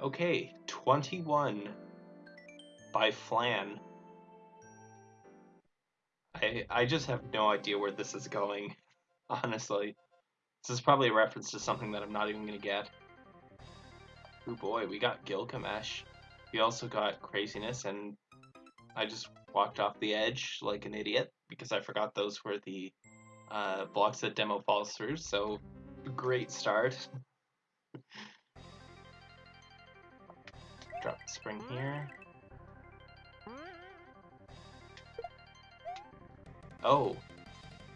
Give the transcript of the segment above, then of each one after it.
Okay, 21 by Flan. I I just have no idea where this is going, honestly. This is probably a reference to something that I'm not even gonna get. Oh boy, we got Gilgamesh. We also got Craziness, and I just walked off the edge like an idiot because I forgot those were the uh, blocks that demo falls through, so great start. Drop the spring here. Oh,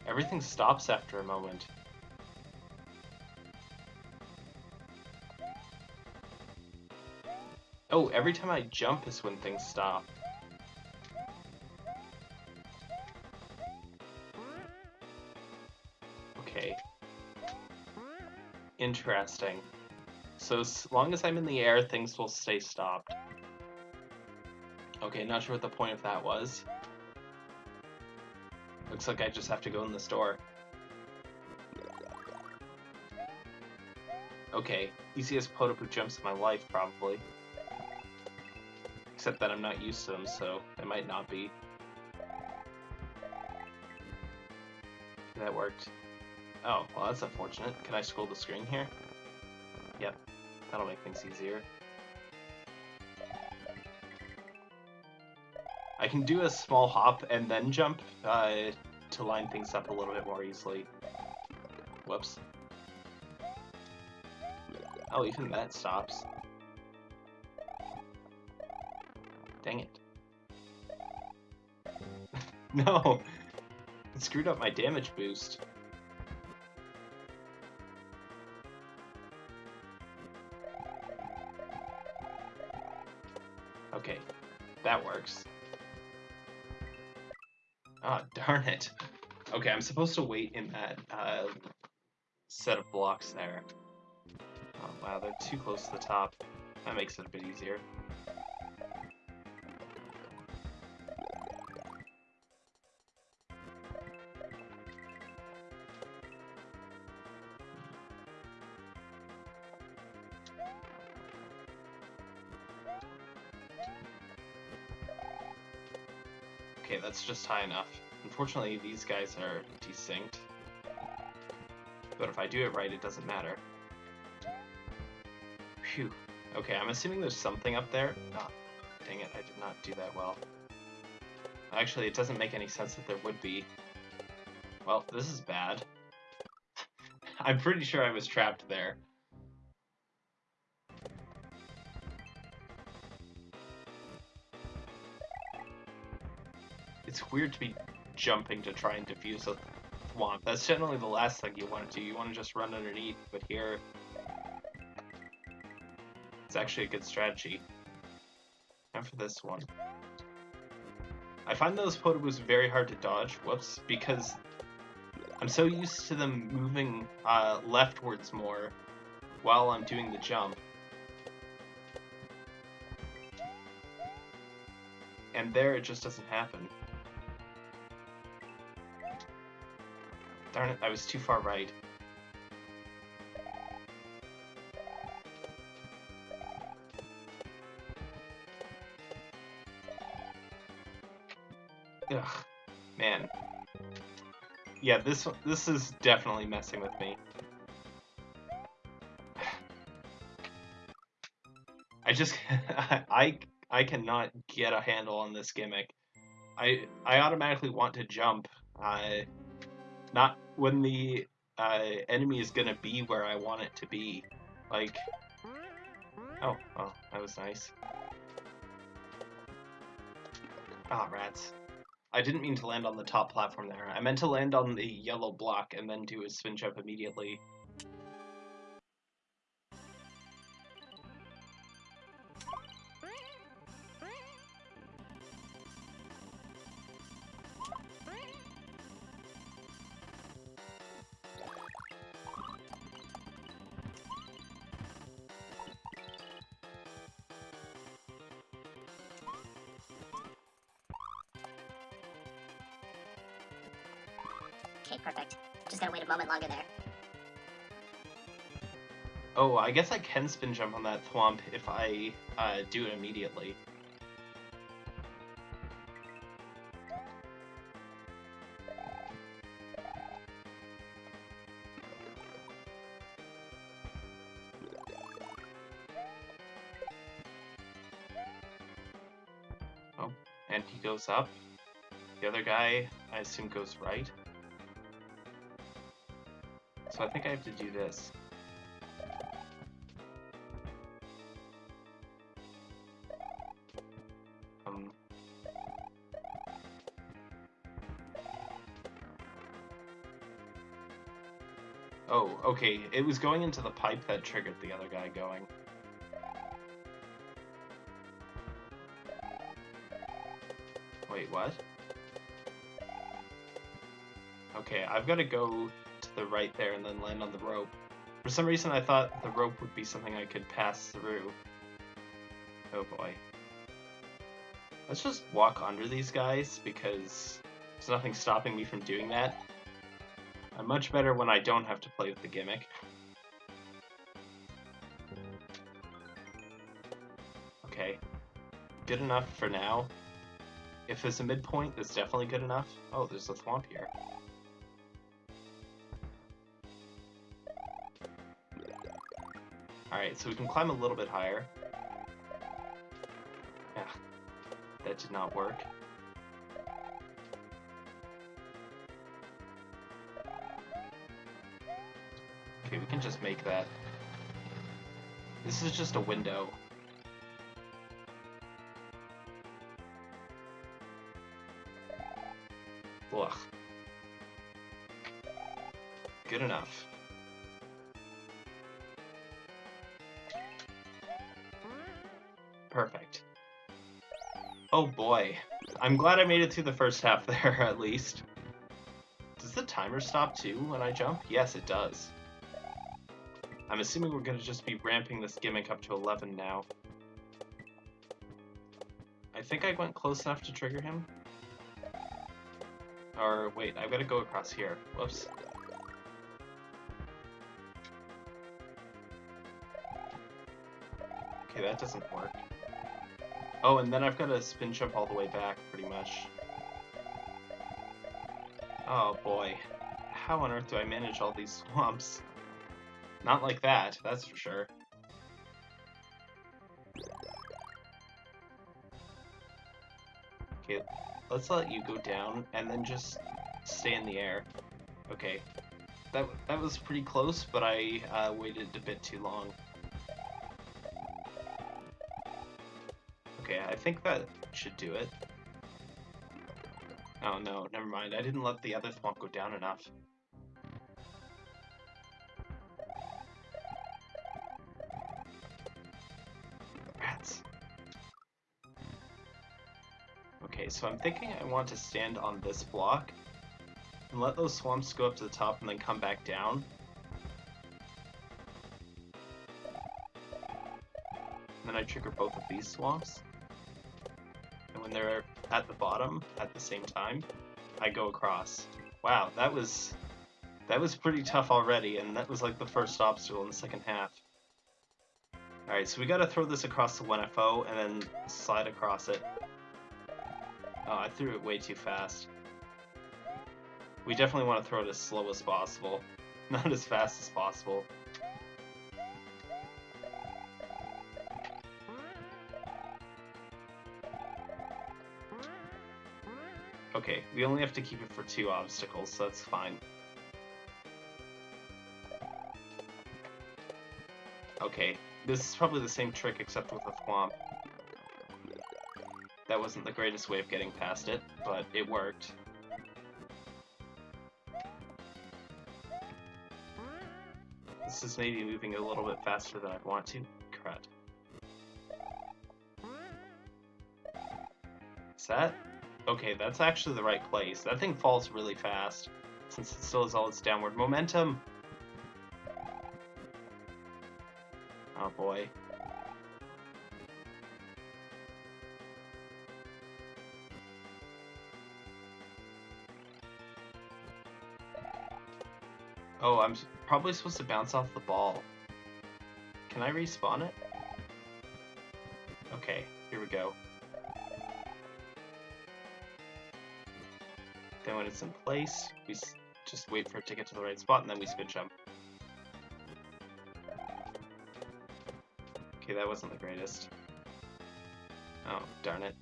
everything stops after a moment. Oh, every time I jump is when things stop. Okay. Interesting. So as long as I'm in the air, things will stay stopped. Okay, not sure what the point of that was. Looks like I just have to go in the store. Okay, easiest Podoboo jumps in my life, probably. Except that I'm not used to them, so it might not be. That worked. Oh, well that's unfortunate. Can I scroll the screen here? That'll make things easier. I can do a small hop and then jump uh, to line things up a little bit more easily. Whoops. Oh, even that stops. Dang it. no! It screwed up my damage boost. Okay, that works. Ah, oh, darn it. Okay, I'm supposed to wait in that uh, set of blocks there. Oh, wow, they're too close to the top. That makes it a bit easier. Just high enough. Unfortunately, these guys are desynced. But if I do it right, it doesn't matter. Phew. Okay, I'm assuming there's something up there. Oh, dang it, I did not do that well. Actually, it doesn't make any sense that there would be. Well, this is bad. I'm pretty sure I was trapped there. It's weird to be jumping to try and defuse a thwomp. That's generally the last thing you want to do. You want to just run underneath, but here... It's actually a good strategy. And for this one. I find those Podoboos very hard to dodge, whoops, because I'm so used to them moving uh, leftwards more while I'm doing the jump. And there it just doesn't happen. Darn it, I was too far right. Ugh, man. Yeah, this this is definitely messing with me. I just I I cannot get a handle on this gimmick. I I automatically want to jump. I not when the uh, enemy is gonna be where I want it to be. Like, oh, oh, that was nice. Ah, rats. I didn't mean to land on the top platform there. I meant to land on the yellow block and then do a spin jump immediately. Okay, perfect. Just gotta wait a moment longer there. Oh, I guess I can spin jump on that thwomp if I uh, do it immediately. Oh, and he goes up. The other guy, I assume, goes right. So I think I have to do this. Um, oh, okay. It was going into the pipe that triggered the other guy going. Wait, what? Okay, I've got to go the right there and then land on the rope. For some reason I thought the rope would be something I could pass through. Oh boy. Let's just walk under these guys because there's nothing stopping me from doing that. I'm much better when I don't have to play with the gimmick. Okay. Good enough for now. If there's a midpoint, that's definitely good enough. Oh, there's a thwomp here. Alright, so we can climb a little bit higher. Yeah, that did not work. Okay, we can just make that. This is just a window. Ugh. Good enough. Perfect. Oh boy. I'm glad I made it through the first half there, at least. Does the timer stop too when I jump? Yes, it does. I'm assuming we're going to just be ramping this gimmick up to 11 now. I think I went close enough to trigger him. Or, wait, I've got to go across here. Whoops. Okay, that doesn't work. Oh, and then I've got to spin jump all the way back, pretty much. Oh boy. How on earth do I manage all these thwomps? Not like that, that's for sure. Okay, let's let you go down and then just stay in the air. Okay. That, that was pretty close, but I uh, waited a bit too long. I think that should do it. Oh no, never mind. I didn't let the other thwomp go down enough. Rats. Okay, so I'm thinking I want to stand on this block and let those thwomps go up to the top and then come back down. And then I trigger both of these thwomps. When they're at the bottom at the same time, I go across. Wow, that was that was pretty tough already, and that was like the first obstacle in the second half. Alright, so we gotta throw this across the 1FO and then slide across it. Oh, I threw it way too fast. We definitely want to throw it as slow as possible, not as fast as possible. We only have to keep it for two obstacles, so that's fine. Okay, this is probably the same trick except with a thwomp. That wasn't the greatest way of getting past it, but it worked. This is maybe moving a little bit faster than I'd want to. Crud. Is that? Okay, that's actually the right place. That thing falls really fast, since it still has all its downward momentum. Oh boy. Oh, I'm probably supposed to bounce off the ball. Can I respawn it? Okay, here we go. Then when it's in place, we just wait for it to get to the right spot, and then we spin jump. Okay, that wasn't the greatest. Oh, darn it.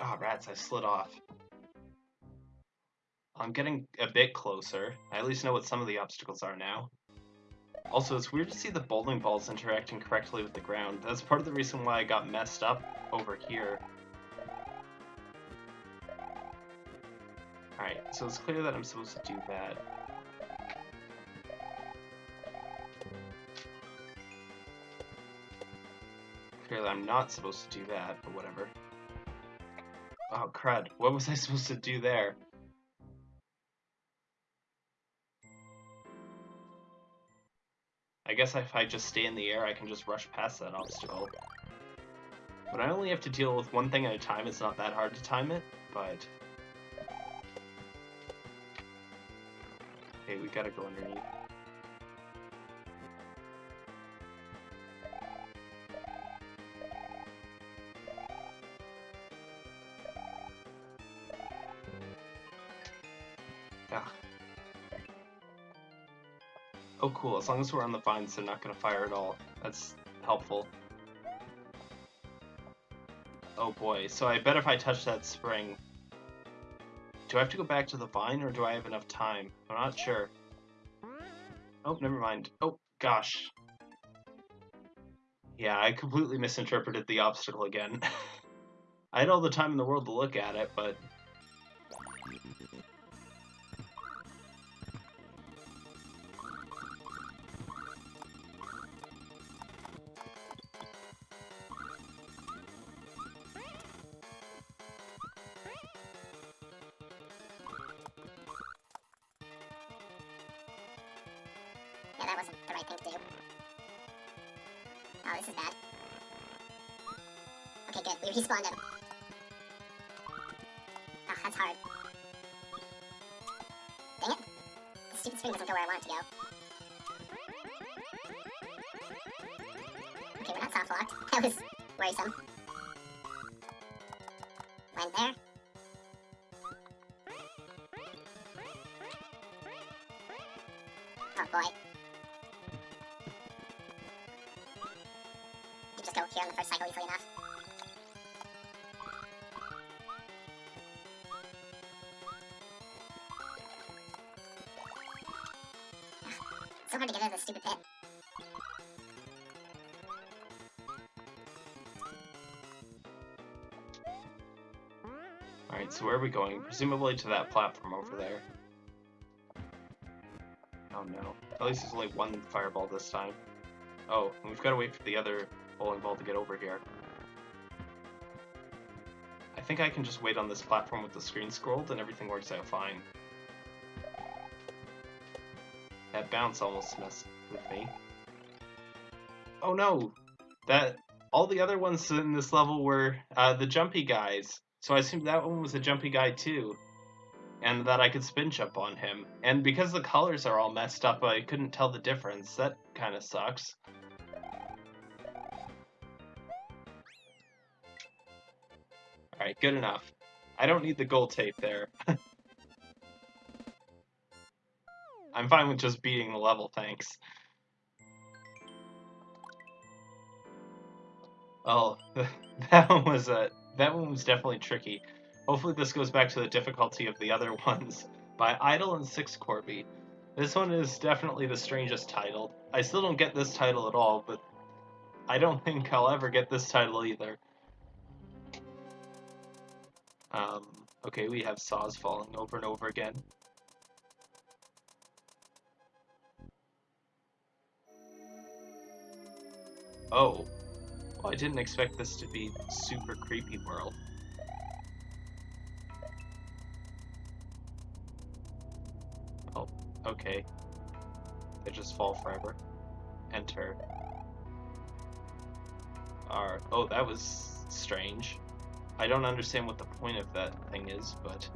Ah, oh, rats, I slid off. I'm getting a bit closer. I at least know what some of the obstacles are now. Also, it's weird to see the bowling balls interacting correctly with the ground. That's part of the reason why I got messed up over here. So it's clear that I'm supposed to do that. Clearly I'm not supposed to do that, but whatever. Oh, crud. What was I supposed to do there? I guess if I just stay in the air, I can just rush past that obstacle. But I only have to deal with one thing at a time, it's not that hard to time it, but... gotta go underneath. Ah. Oh cool, as long as we're on the vines, they're not going to fire at all. That's helpful. Oh boy, so I bet if I touch that spring... Do I have to go back to the vine, or do I have enough time? I'm not sure. Oh, never mind. Oh, gosh. Yeah, I completely misinterpreted the obstacle again. I had all the time in the world to look at it, but that wasn't the right thing to do. Oh, this is bad. Okay, good. We respawned him. Oh, that's hard. Dang it. The stupid spring doesn't go where I want it to go. Okay, we're not soft locked. That was worrisome. Went there. Ah, so hard to get out of this stupid pit. Alright, so where are we going? Presumably to that platform over there. Oh no. At least there's only one fireball this time. Oh, we've got to wait for the other bowling ball to get over here. I think I can just wait on this platform with the screen scrolled and everything works out fine. That bounce almost messed with me. Oh no! That all the other ones in this level were uh, the jumpy guys. So I assumed that one was a jumpy guy too. And that I could spin jump on him. And because the colors are all messed up, I couldn't tell the difference. That kind of sucks. Alright, good enough. I don't need the gold tape there. I'm fine with just beating the level, thanks. Oh, that one was a that one was definitely tricky. Hopefully this goes back to the difficulty of the other ones. By Idle and Six Corby. This one is definitely the strangest title. I still don't get this title at all, but I don't think I'll ever get this title either. Um, okay, we have saws falling over and over again. Oh. Well, I didn't expect this to be super creepy world. Oh, okay. They just fall forever. Enter. Are oh, that was strange. I don't understand what the point of that thing is, but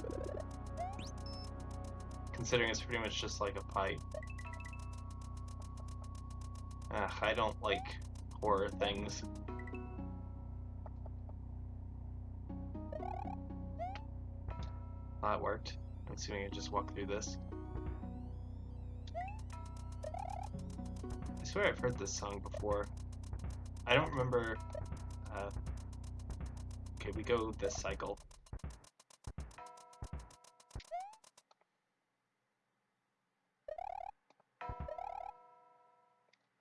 considering it's pretty much just like a pipe. Ugh, I don't like horror things. That worked. I'm assuming I just walk through this. I swear I've heard this song before. I don't remember. Uh, okay, we go this cycle.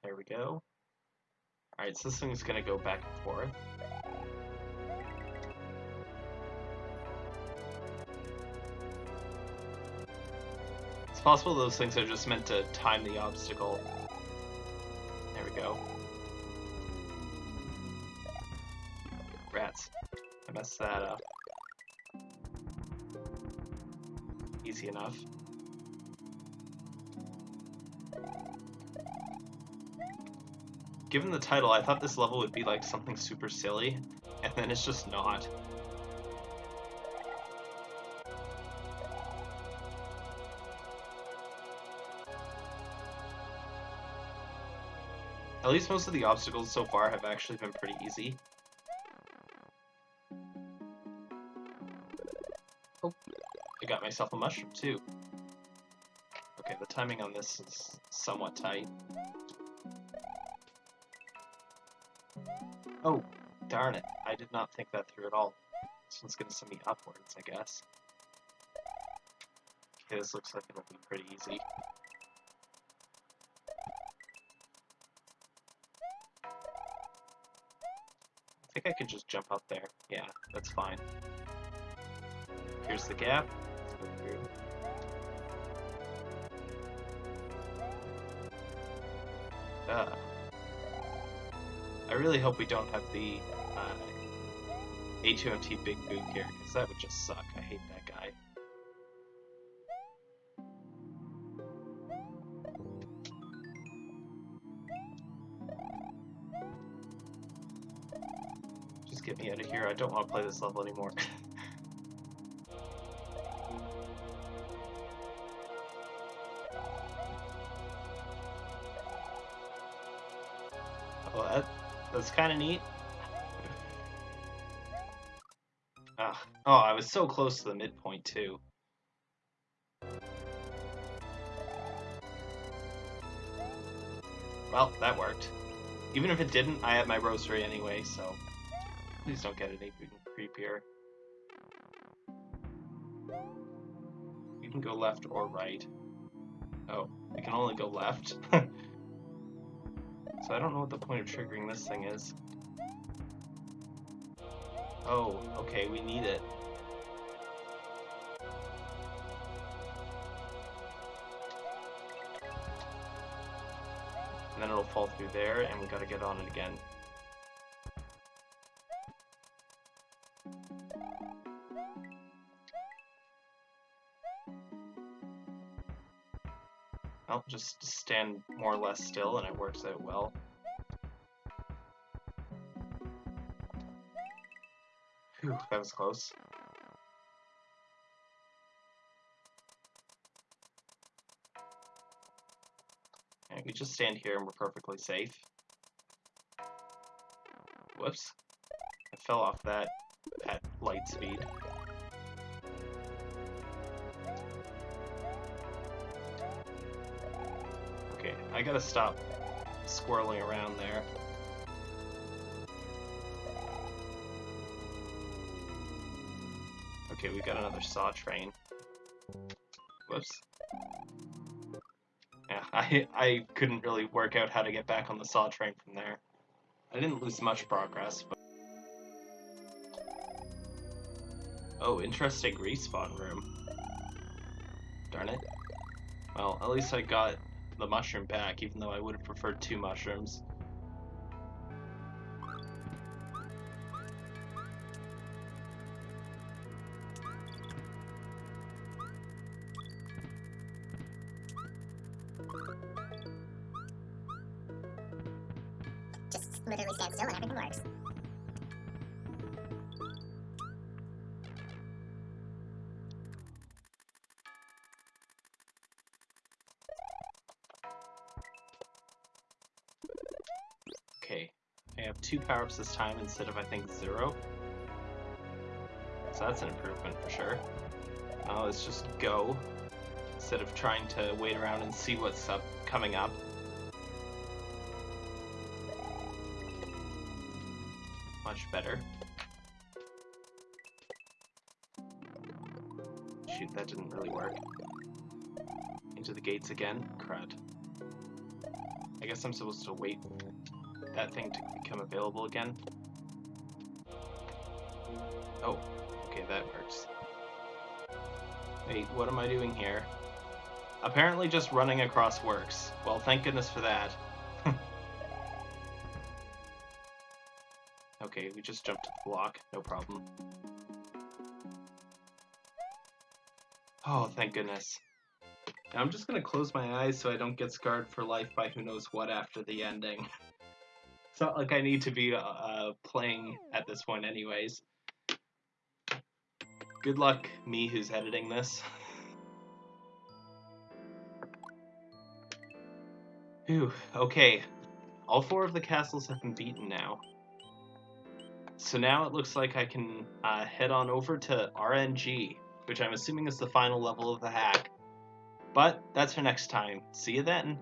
There we go. Alright, so this thing's gonna go back and forth. It's possible those things are just meant to time the obstacle. I messed that up. Uh, easy enough. Given the title, I thought this level would be like something super silly, and then it's just not. At least most of the obstacles so far have actually been pretty easy. Got myself a mushroom too. Okay, the timing on this is somewhat tight. Oh, darn it. I did not think that through at all. This one's gonna send me upwards, I guess. Okay, this looks like it'll be pretty easy. I think I can just jump up there. Yeah, that's fine. Here's the gap. Uh, I really hope we don't have the uh, A2MT Big Boog here, because that would just suck. I hate that guy. Just get me out of here. I don't want to play this level anymore. that, that's kind of neat. Ah, oh, I was so close to the midpoint too. Well, that worked. Even if it didn't, I have my rosary anyway, so please don't get any creepier. You can go left or right. Oh, I can only go left. so I don't know what the point of triggering this thing is. Oh, okay, we need it. And then it'll fall through there, and we gotta get on it again. Just stand more or less still, and it works out well. Phew, that was close. And we just stand here and we're perfectly safe. Whoops. I fell off that at light speed. I gotta stop squirreling around there. Okay, we got another saw train. Whoops. Yeah, I I couldn't really work out how to get back on the saw train from there. I didn't lose much progress, but... Oh, interesting respawn room. Darn it. Well, at least I got the mushroom back, even though I would have preferred two mushrooms. Power-ups this time instead of, I think, zero. So that's an improvement for sure. Now let's just go instead of trying to wait around and see what's up coming up. Much better. Shoot, that didn't really work. Into the gates again. Crud. I guess I'm supposed to wait that thing to become available again. Oh, okay, that works. Wait, what am I doing here? Apparently just running across works. Well, thank goodness for that. okay, we just jumped to the block, no problem. Oh, thank goodness. Now I'm just gonna close my eyes so I don't get scarred for life by who knows what after the ending. it's not like I need to be uh, uh, playing at this point anyways. Good luck, me who's editing this. Phew, okay. All four of the castles have been beaten now. So now it looks like I can uh, head on over to RNG, which I'm assuming is the final level of the hack. But that's for next time. See you then.